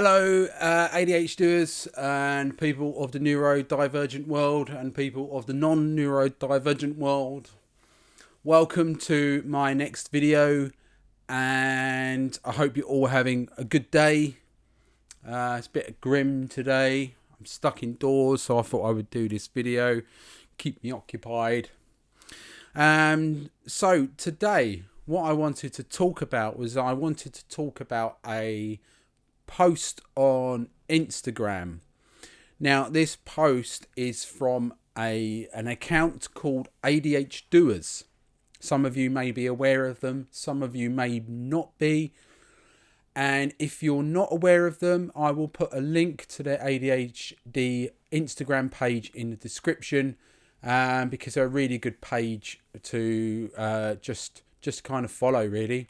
Hello, uh, ADHDers and people of the neurodivergent world and people of the non neurodivergent world. Welcome to my next video, and I hope you're all having a good day. Uh, it's a bit grim today. I'm stuck indoors, so I thought I would do this video, keep me occupied. Um, so today, what I wanted to talk about was I wanted to talk about a post on Instagram. Now, this post is from a an account called ADH Doers. Some of you may be aware of them, some of you may not be. And if you're not aware of them, I will put a link to their ADHD Instagram page in the description um, because they're a really good page to uh, just just kind of follow, really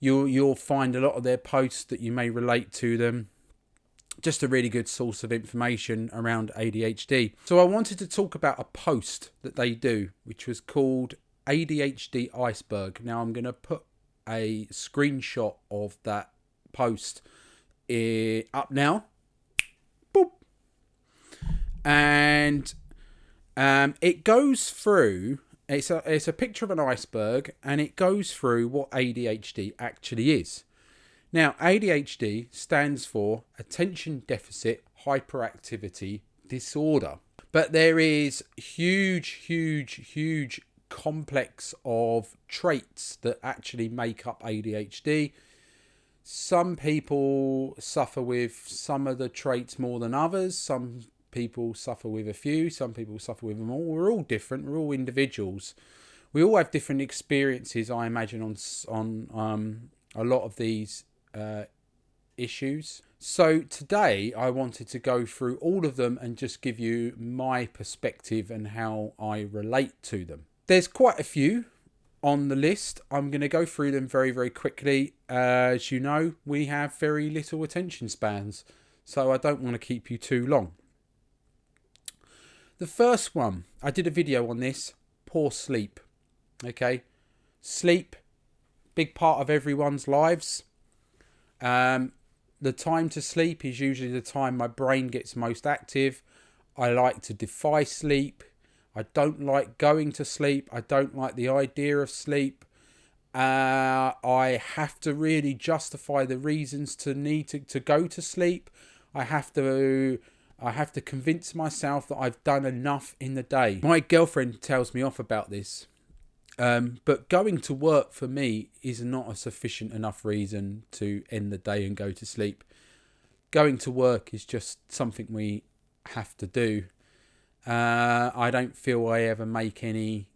you'll you'll find a lot of their posts that you may relate to them just a really good source of information around ADHD. So I wanted to talk about a post that they do, which was called ADHD Iceberg. Now I'm going to put a screenshot of that post eh, up now. Boop. And um, it goes through it's a it's a picture of an iceberg, and it goes through what ADHD actually is. Now, ADHD stands for Attention Deficit Hyperactivity Disorder, but there is huge, huge, huge complex of traits that actually make up ADHD. Some people suffer with some of the traits more than others. Some people suffer with a few, some people suffer with them all. We're all different. We're all individuals. We all have different experiences, I imagine, on on um, a lot of these uh, issues. So today I wanted to go through all of them and just give you my perspective and how I relate to them. There's quite a few on the list. I'm going to go through them very, very quickly. Uh, as you know, we have very little attention spans, so I don't want to keep you too long. The first one, I did a video on this, poor sleep. Okay, sleep, big part of everyone's lives. Um, the time to sleep is usually the time my brain gets most active. I like to defy sleep. I don't like going to sleep. I don't like the idea of sleep. Uh, I have to really justify the reasons to need to, to go to sleep. I have to I have to convince myself that I've done enough in the day. My girlfriend tells me off about this. Um, but going to work for me is not a sufficient enough reason to end the day and go to sleep. Going to work is just something we have to do. Uh, I don't feel I ever make any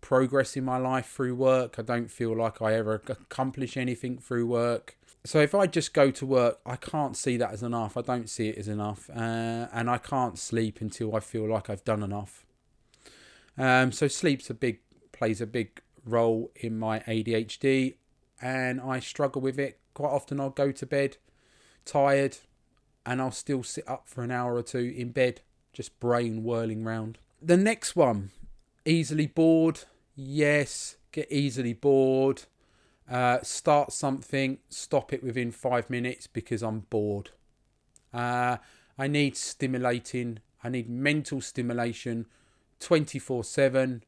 progress in my life through work. I don't feel like I ever accomplish anything through work so if I just go to work, I can't see that as enough. I don't see it as enough, uh, and I can't sleep until I feel like I've done enough. Um, so sleep's a big plays a big role in my ADHD, and I struggle with it quite often. I'll go to bed tired, and I'll still sit up for an hour or two in bed, just brain whirling round. The next one, easily bored. Yes, get easily bored. Uh, start something, stop it within five minutes because I'm bored. Uh, I need stimulating, I need mental stimulation 24 7.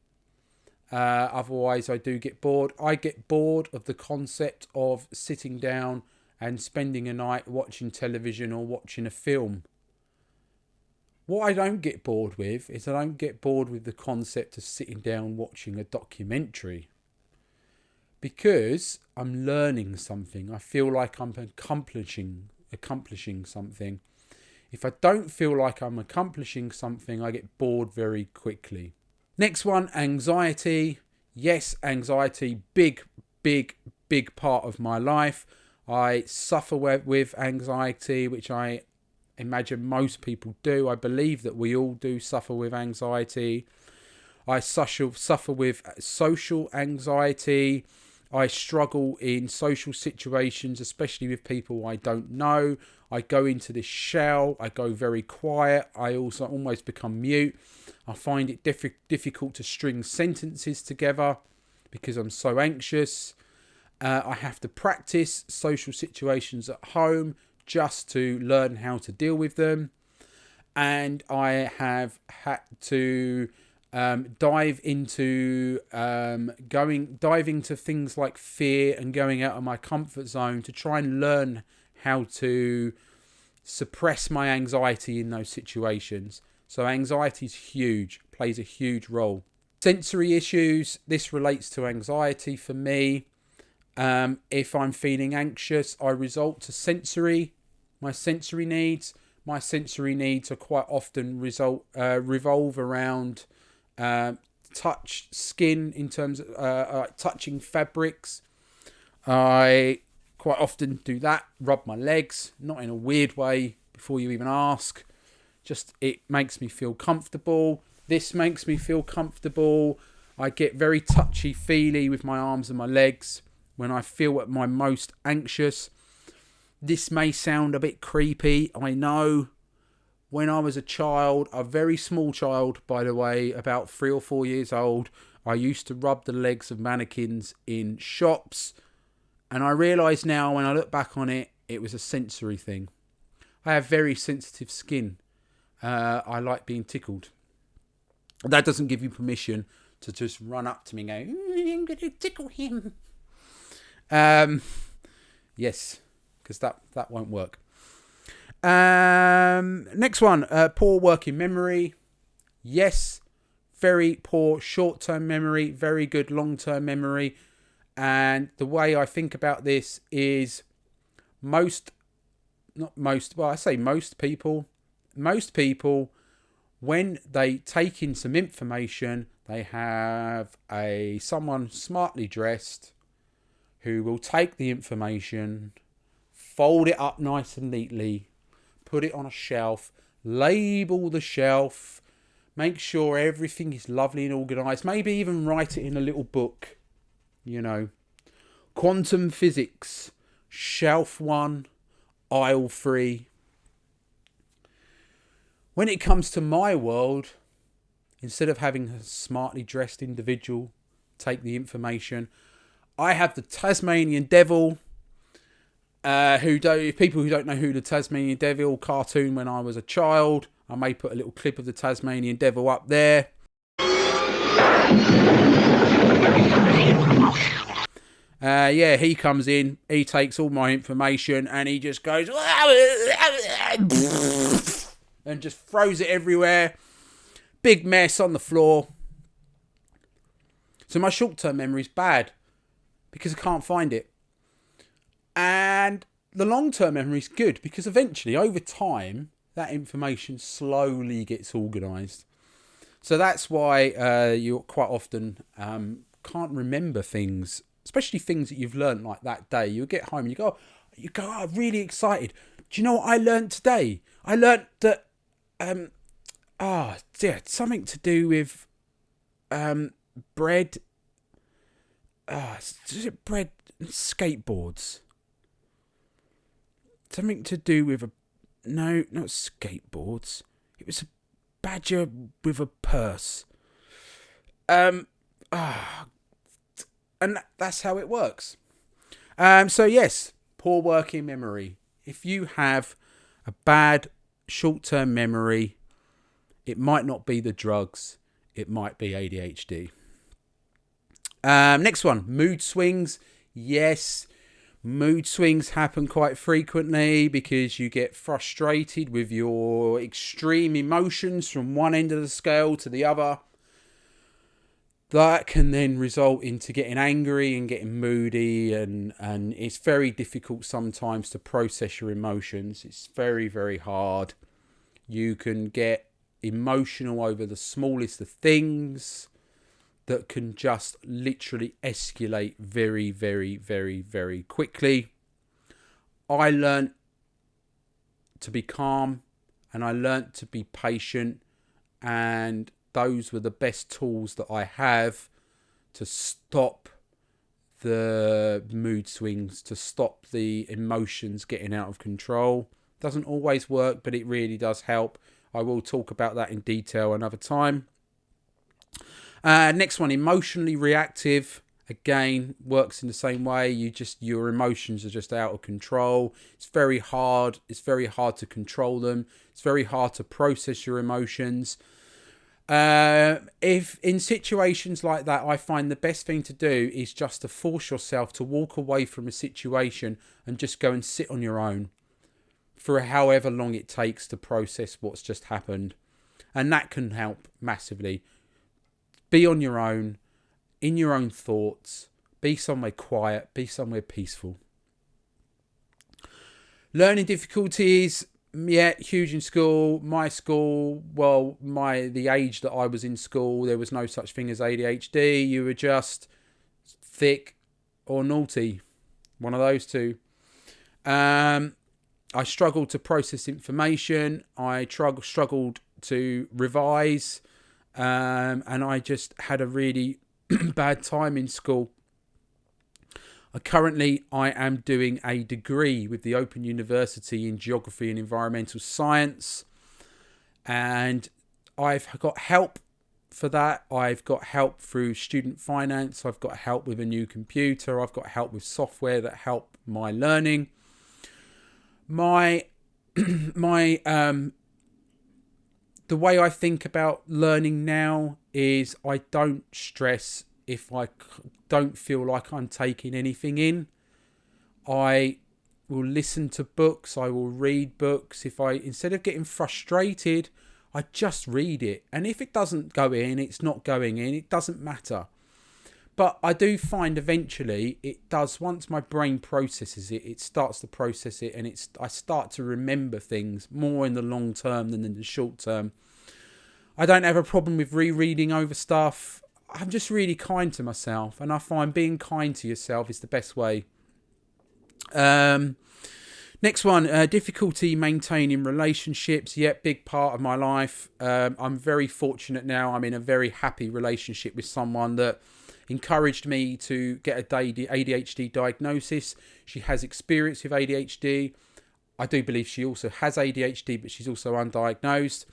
Uh, otherwise, I do get bored. I get bored of the concept of sitting down and spending a night watching television or watching a film. What I don't get bored with is I don't get bored with the concept of sitting down watching a documentary because I'm learning something. I feel like I'm accomplishing accomplishing something. If I don't feel like I'm accomplishing something, I get bored very quickly. Next one, anxiety. Yes, anxiety, big, big, big part of my life. I suffer with anxiety, which I imagine most people do. I believe that we all do suffer with anxiety. I suffer with social anxiety. I struggle in social situations, especially with people I don't know. I go into this shell, I go very quiet, I also almost become mute. I find it diff difficult to string sentences together because I'm so anxious. Uh, I have to practice social situations at home just to learn how to deal with them. And I have had to um, dive into um, going diving to things like fear and going out of my comfort zone to try and learn how to suppress my anxiety in those situations. So anxiety is huge, plays a huge role. Sensory issues. This relates to anxiety for me. Um, if I'm feeling anxious, I resort to sensory, my sensory needs. My sensory needs are quite often result uh, revolve around uh, touch, skin in terms of uh, uh, touching fabrics. I quite often do that. Rub my legs, not in a weird way. Before you even ask, just it makes me feel comfortable. This makes me feel comfortable. I get very touchy feely with my arms and my legs when I feel at my most anxious. This may sound a bit creepy, I know. When I was a child, a very small child, by the way, about three or four years old, I used to rub the legs of mannequins in shops. And I realise now, when I look back on it, it was a sensory thing. I have very sensitive skin. Uh, I like being tickled. That doesn't give you permission to just run up to me and go, mm, I'm going to tickle him. Um, yes, because that, that won't work. Um, next one, uh, poor working memory. Yes, very poor short-term memory, very good long-term memory. And the way I think about this is most, not most, well, I say most people, most people, when they take in some information, they have a someone smartly dressed who will take the information, fold it up nice and neatly, put it on a shelf, label the shelf, make sure everything is lovely and organized, maybe even write it in a little book, you know. Quantum physics, shelf one, aisle three. When it comes to my world, instead of having a smartly dressed individual take the information, I have the Tasmanian Devil. Uh, who do people who don't know who the Tasmanian Devil cartoon when I was a child, I may put a little clip of the Tasmanian Devil up there. Uh, yeah, he comes in, he takes all my information, and he just goes and just throws it everywhere. Big mess on the floor. So my short-term memory is bad because I can't find it. The long term memory is good because eventually, over time, that information slowly gets organised. So that's why uh, you quite often um, can't remember things, especially things that you've learned like that day. You get home and you go, you go, oh, really excited. Do you know what I learned today? I learned that, um, ah, oh, dear, something to do with um, bread uh, bread skateboards? Something to do with a no, not skateboards. It was a badger with a purse. Um, ah, and that's how it works. Um, so yes, poor working memory. If you have a bad short-term memory, it might not be the drugs. It might be ADHD. Um, next one, mood swings. Yes, mood swings happen quite frequently because you get frustrated with your extreme emotions from one end of the scale to the other. That can then result into getting angry and getting moody, and, and it's very difficult sometimes to process your emotions. It's very, very hard. You can get emotional over the smallest of things that can just literally escalate very, very, very, very quickly. I learnt to be calm and I learnt to be patient, and those were the best tools that I have to stop the mood swings, to stop the emotions getting out of control. Doesn't always work, but it really does help. I will talk about that in detail another time. Uh, next one, emotionally reactive. again works in the same way. You just your emotions are just out of control. It's very hard it's very hard to control them. It's very hard to process your emotions. Uh, if in situations like that i find the best thing to do is just to force yourself to walk away from a situation and just go and sit on your own for however long it takes to process what's just happened. And that can help massively be on your own in your own thoughts, be somewhere quiet, be somewhere peaceful. Learning difficulties, yeah, huge in school. My school, well, my the age that I was in school, there was no such thing as ADHD. You were just thick or naughty, one of those two. Um, I struggled to process information. I struggled to revise, um, and I just had a really bad time in school. Uh, currently, I am doing a degree with the Open University in Geography and Environmental Science, and I've got help for that. I've got help through student finance. I've got help with a new computer. I've got help with software that help my learning. My my um the way I think about learning now is I don't stress if I don't feel like I'm taking anything in. I will listen to books, I will read books. If I instead of getting frustrated, I just read it. And if it doesn't go in, it's not going in. It doesn't matter. But I do find eventually it does once my brain processes it, it starts to process it and it's I start to remember things more in the long term than in the short term. I don't have a problem with rereading over stuff. I'm just really kind to myself and I find being kind to yourself is the best way. Um Next one, uh, difficulty maintaining relationships. Yet, big part of my life. Um, I'm very fortunate now. I'm in a very happy relationship with someone that encouraged me to get a ADHD diagnosis. She has experience with ADHD. I do believe she also has ADHD, but she's also undiagnosed.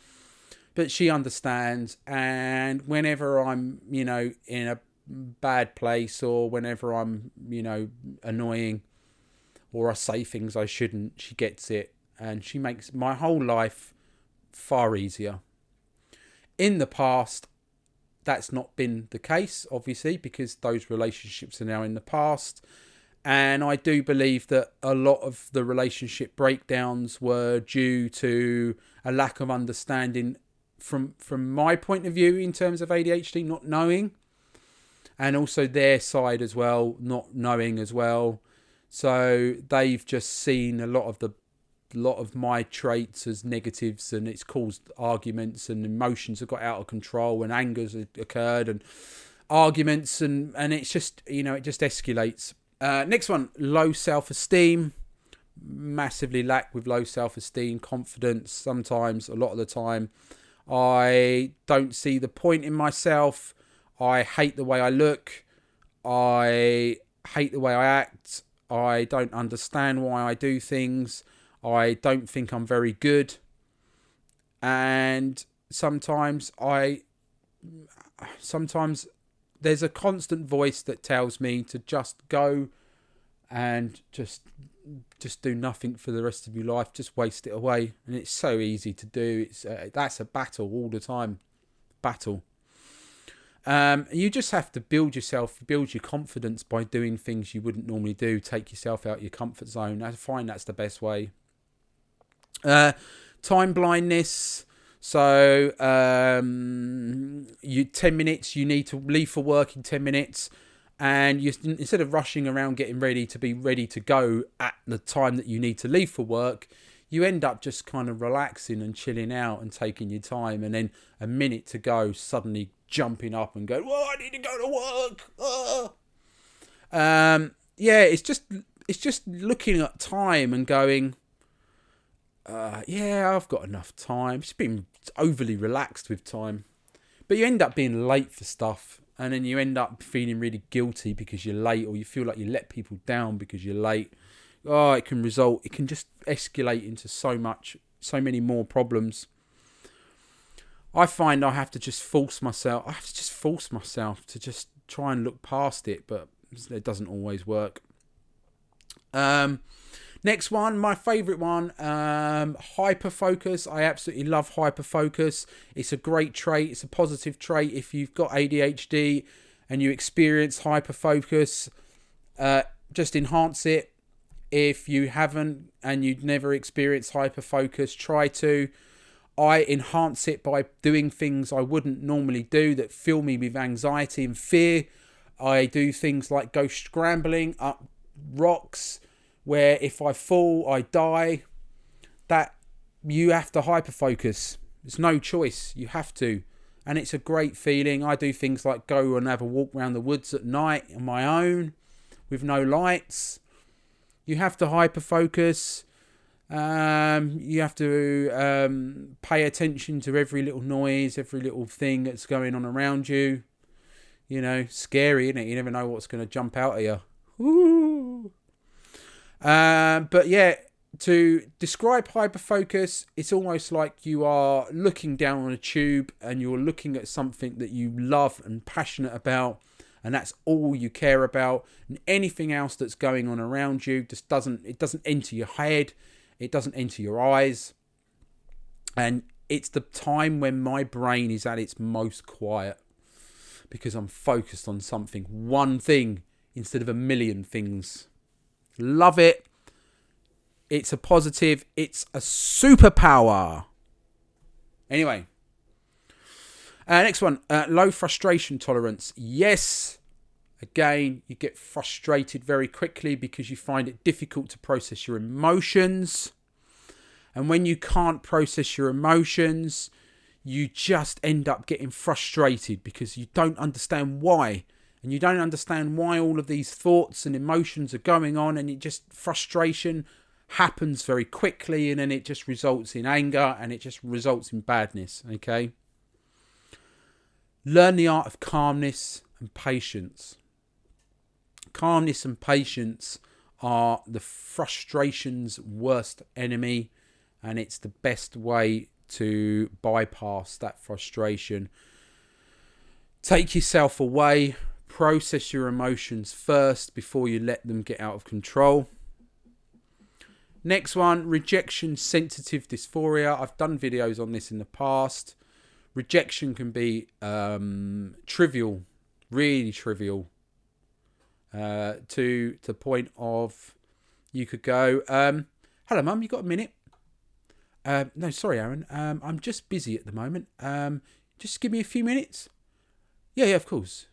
But she understands, and whenever I'm, you know, in a bad place or whenever I'm, you know, annoying or I say things I shouldn't, she gets it and she makes my whole life far easier. In the past, that's not been the case, obviously, because those relationships are now in the past. And I do believe that a lot of the relationship breakdowns were due to a lack of understanding from from my point of view in terms of ADHD, not knowing, and also their side as well, not knowing as well. So they've just seen a lot of the lot of my traits as negatives and it's caused arguments and emotions have got out of control and angers occurred and arguments and and it's just you know it just escalates. Uh, next one low self-esteem. Massively lack with low self-esteem confidence sometimes a lot of the time. I don't see the point in myself. I hate the way i look. I hate the way i act. I don't understand why i do things I don't think I'm very good. And sometimes I sometimes there's a constant voice that tells me to just go and just just do nothing for the rest of your life. Just waste it away. And it's so easy to do. It's uh, that's a battle all the time. Battle. Um, you just have to build yourself build your confidence by doing things you wouldn't normally do. Take yourself out your comfort zone. I find that's the best way uh, time blindness. So um, you ten minutes. You need to leave for work in ten minutes, and you instead of rushing around getting ready to be ready to go at the time that you need to leave for work, you end up just kind of relaxing and chilling out and taking your time, and then a minute to go, suddenly jumping up and going, "Well, I need to go to work." Ah. Um, yeah, it's just it's just looking at time and going, uh, yeah, I've got enough time. Just being overly relaxed with time. But you end up being late for stuff, and then you end up feeling really guilty because you're late, or you feel like you let people down because you're late. Oh, it can result, it can just escalate into so much, so many more problems. I find I have to just force myself, I have to just force myself to just try and look past it, but it doesn't always work. Um, next one, my favourite one, um, hyper focus. I absolutely love hyper focus. It's a great trait. It's a positive trait if you've got ADHD and you experience hyper focus. Uh, just enhance it. If you haven't and you've never experienced hyper focus, try to. I enhance it by doing things I wouldn't normally do that fill me with anxiety and fear. I do things like go scrambling up rocks where if I fall, I die. That you have to hyper focus. There's no choice. You have to. And it's a great feeling. I do things like go and have a walk around the woods at night on my own with no lights. You have to hyper focus. Um, you have to um, pay attention to every little noise, every little thing that's going on around you. You know, scary, isn't it? You never know what's going to jump out at you. Woo! Um, but yeah, to describe hyperfocus, it's almost like you are looking down on a tube and you're looking at something that you love and passionate about and that's all you care about. And anything else that's going on around you just doesn't it doesn't enter your head it doesn't enter your eyes. And it's the time when my brain is at its most quiet because I'm focused on something one thing instead of a million things love it it's a positive it's a superpower anyway uh, next one, uh, low frustration tolerance. Yes, again, you get frustrated very quickly because you find it difficult to process your emotions. And when you can't process your emotions, you just end up getting frustrated because you don't understand why. And you don't understand why all of these thoughts and emotions are going on, and it just frustration happens very quickly, and then it just results in anger and it just results in badness. Okay. Learn the art of calmness and patience. Calmness and patience are the frustration's worst enemy, and it's the best way to bypass that frustration. Take yourself away, process your emotions first before you let them get out of control. Next one, rejection sensitive dysphoria. I've done videos on this in the past rejection can be um, trivial, really trivial, uh, to the point of you could go, um, "Hello, mum, you got a minute?" Uh, no, sorry, Aaron. Um, I'm just busy at the moment. Um, just give me a few minutes. Yeah, yeah, of course.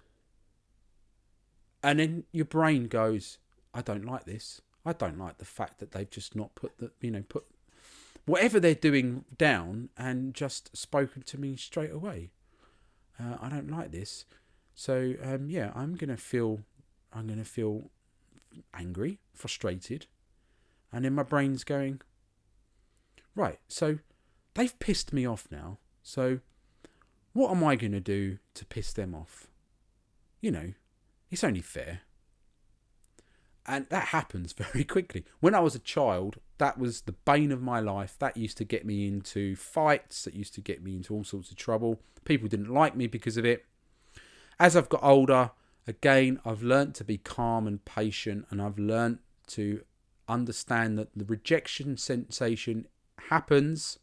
And then your brain goes, "I don't like this. I don't like the fact that they've just not put the, you know, put whatever they're doing down and just spoken to me straight away. Uh, I don't like this. So um, yeah, I'm gonna feel, I'm gonna feel angry, frustrated, and then my brain's going, right. So they've pissed me off now. So what am I gonna do to piss them off? You know, it's only fair. And that happens very quickly. When I was a child, that was the bane of my life. That used to get me into fights, that used to get me into all sorts of trouble. People didn't like me because of it. As I've got older, again, I've learnt to be calm and patient, and I've learnt to understand that the rejection sensation happens,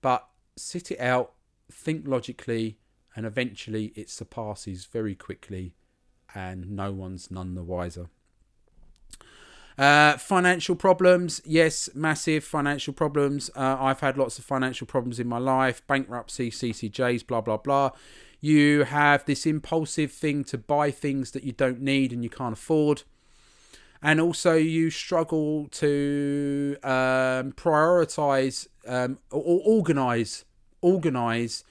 but sit it out, think logically, and eventually it surpasses very quickly, and no one's none the wiser. Uh, financial problems, yes, massive financial problems. Uh, I've had lots of financial problems in my life, bankruptcy, CCJs, blah, blah, blah. You have this impulsive thing to buy things that you don't need and you can't afford. And also, you struggle to um, prioritize um, or organize, organize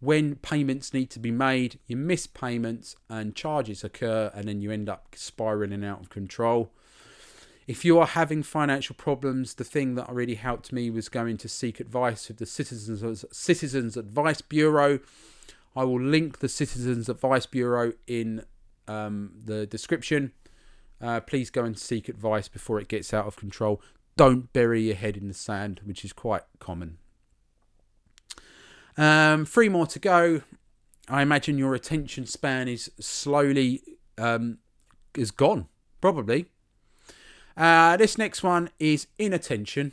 when payments need to be made. You miss payments and charges occur, and then you end up spiraling out of control if you are having financial problems, the thing that really helped me was going to seek advice with the Citizens Citizens Advice Bureau. I will link the Citizens Advice Bureau in um, the description. Uh, please go and seek advice before it gets out of control. Don't bury your head in the sand, which is quite common. Um, three more to go. I imagine your attention span is slowly um, is gone, probably. Uh, this next one is inattention.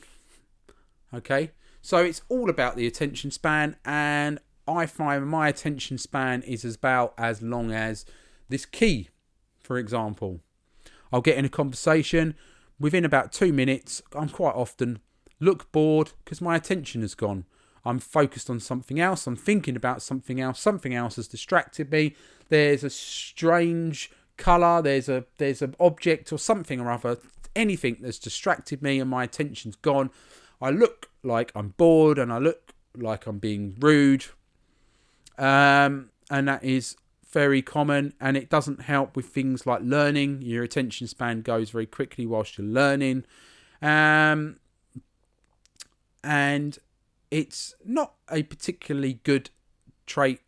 Okay, so it's all about the attention span, and I find my attention span is about as long as this key, for example. I'll get in a conversation within about two minutes. I'm quite often look bored because my attention has gone. I'm focused on something else. I'm thinking about something else. Something else has distracted me. There's a strange color. There's a there's an object or something or other. Anything that's distracted me and my attention's gone. I look like I'm bored and I look like I'm being rude. Um, and that is very common and it doesn't help with things like learning. Your attention span goes very quickly whilst you're learning. Um, and it's not a particularly good trait,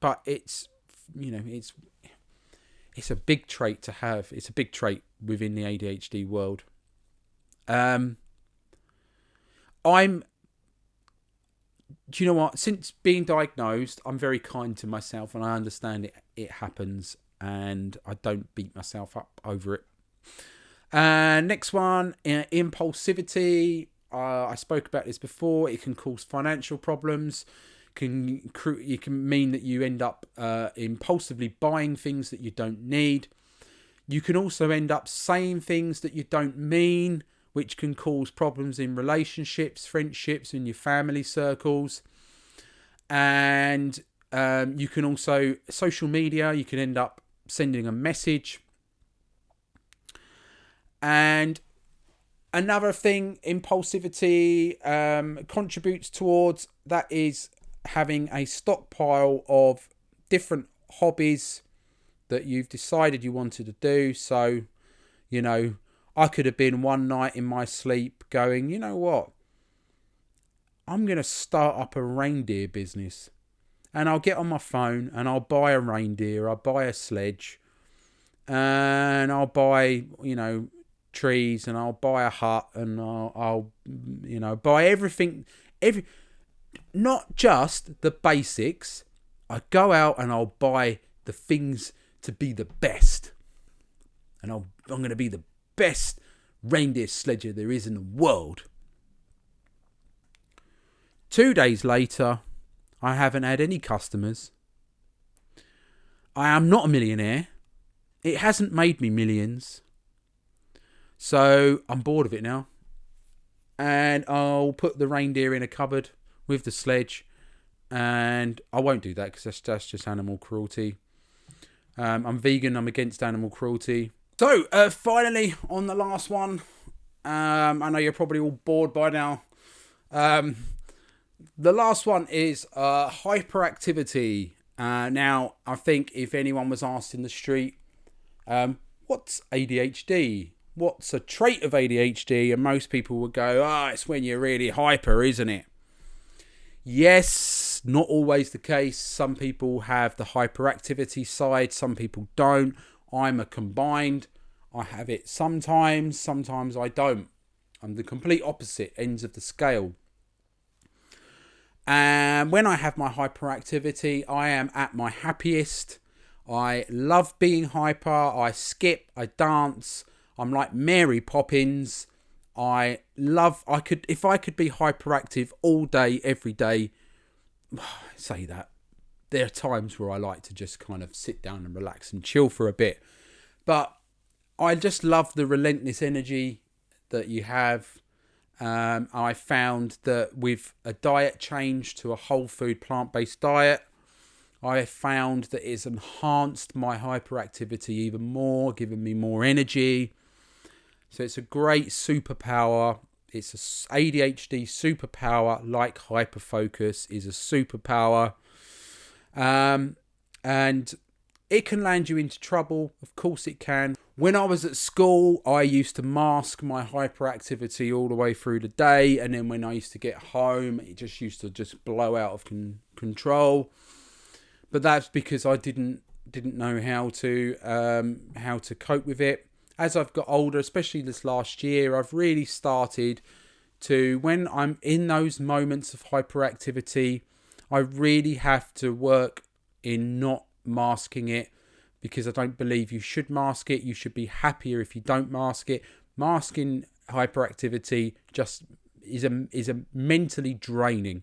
but it's you know it's it's a big trait to have. It's a big trait within the ADHD world. Um, I'm. Do you know what? Since being diagnosed, I'm very kind to myself, and I understand it. It happens, and I don't beat myself up over it. And uh, next one, uh, impulsivity. Uh, I spoke about this before. It can cause financial problems. Can it can mean that you end up uh, impulsively buying things that you don't need. You can also end up saying things that you don't mean, which can cause problems in relationships, friendships, in your family circles. And um, you can also social media. You can end up sending a message. And another thing impulsivity um, contributes towards that is having a stockpile of different hobbies that you've decided you wanted to do. So you know i could have been one night in my sleep going you know what? I'm going to start up a reindeer business and i'll get on my phone and i'll buy a reindeer i'll buy a sledge and i'll buy you know trees and I'll buy a hut and I'll, I'll you know buy everything every not just the basics. I go out and I'll buy the things to be the best. And I'll, I'm going to be the best reindeer sledger there is in the world. Two days later I haven't had any customers. I am not a millionaire. It hasn't made me millions so I'm bored of it now. And I'll put the reindeer in a cupboard with the sledge. And I won't do that because that's, that's just animal cruelty. Um, I'm vegan, I'm against animal cruelty. So, uh, finally, on the last one, um, I know you're probably all bored by now. Um, the last one is uh, hyperactivity. Uh, now, I think if anyone was asked in the street, um, what's ADHD? What's a trait of ADHD, and most people would go, ah, oh, it's when you're really hyper, isn't it? Yes, not always the case. Some people have the hyperactivity side, some people don't. I'm a combined. I have it sometimes, sometimes I don't. I'm the complete opposite ends of the scale. And when I have my hyperactivity, I am at my happiest. I love being hyper. I skip, I dance, I'm like Mary Poppins. I love. I could if I could be hyperactive all day, every day. Say that. There are times where I like to just kind of sit down and relax and chill for a bit, but I just love the relentless energy that you have. Um, I found that with a diet change to a whole food plant based diet, I found that it's enhanced my hyperactivity even more, given me more energy. So it's a great superpower. It's a ADHD superpower, like hyperfocus is a superpower. Um, and it can land you into trouble. Of course, it can. When I was at school, I used to mask my hyperactivity all the way through the day, and then when I used to get home, it just used to just blow out of con- control. But that's because I didn't didn't know how to um, how to cope with it as I've got older, especially this last year, I've really started to, when I'm in those moments of hyperactivity, I really have to work in not masking it because I don't believe you should mask it. You should be happier if you don't mask it. Masking hyperactivity just is a is a mentally draining.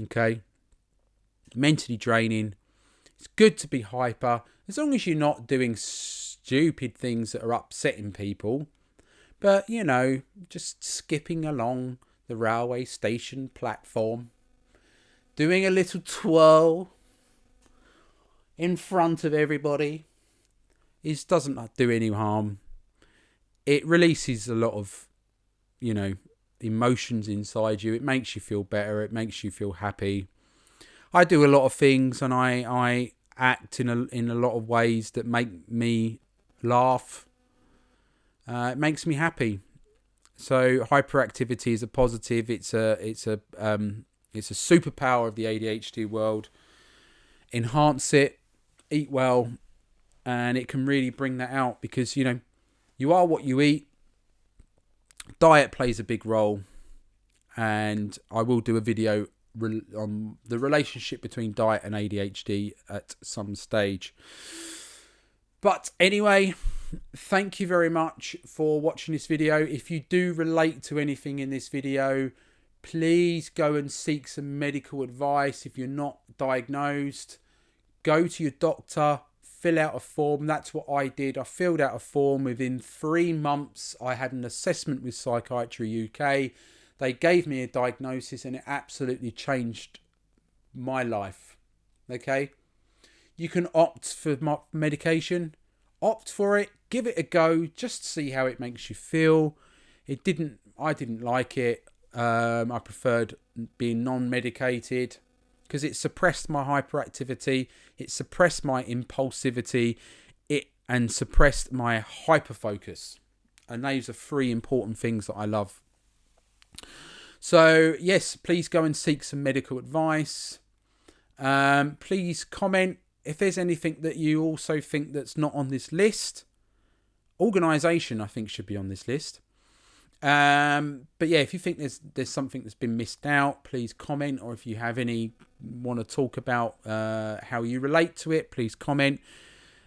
Okay, mentally draining. It's good to be hyper as long as you're not doing stupid things that are upsetting people. But you know, just skipping along the railway station platform, doing a little twirl in front of everybody is doesn't do any harm. It releases a lot of, you know, emotions inside you. It makes you feel better. It makes you feel happy. I do a lot of things, and I I act in a in a lot of ways that make me laugh. Uh, it makes me happy. So hyperactivity is a positive. It's a it's a um, it's a superpower of the ADHD world. Enhance it, eat well, and it can really bring that out because you know you are what you eat. Diet plays a big role, and I will do a video on the relationship between diet and ADHD at some stage. But anyway, thank you very much for watching this video. If you do relate to anything in this video, please go and seek some medical advice if you're not diagnosed. Go to your doctor, fill out a form. That's what I did. I filled out a form. Within three months, I had an assessment with Psychiatry UK. They gave me a diagnosis and it absolutely changed my life. Okay? You can opt for medication, opt for it, give it a go, just see how it makes you feel. It didn't, I didn't like it. Um, I preferred being non medicated because it suppressed my hyperactivity, it suppressed my impulsivity, it and suppressed my hyperfocus. And those are three important things that I love so, yes, please go and seek some medical advice. Um, please comment if there's anything that you also think that's not on this list. Organisation, I think, should be on this list. Um, but yeah, if you think there's there's something that's been missed out, please comment. Or if you have any want to talk about uh, how you relate to it, please comment.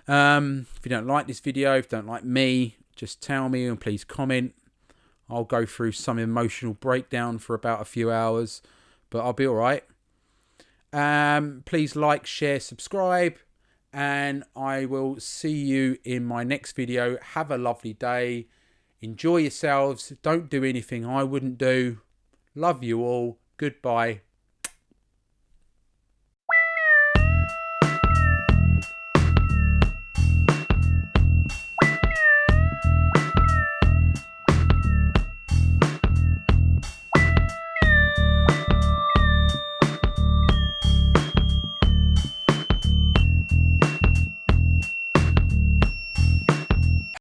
Um, if you don't like this video, if you don't like me, just tell me and please comment. I'll go through some emotional breakdown for about a few hours, but I'll be all right. Um, please like, share, subscribe, and I will see you in my next video. Have a lovely day. Enjoy yourselves. Don't do anything I wouldn't do. Love you all. Goodbye.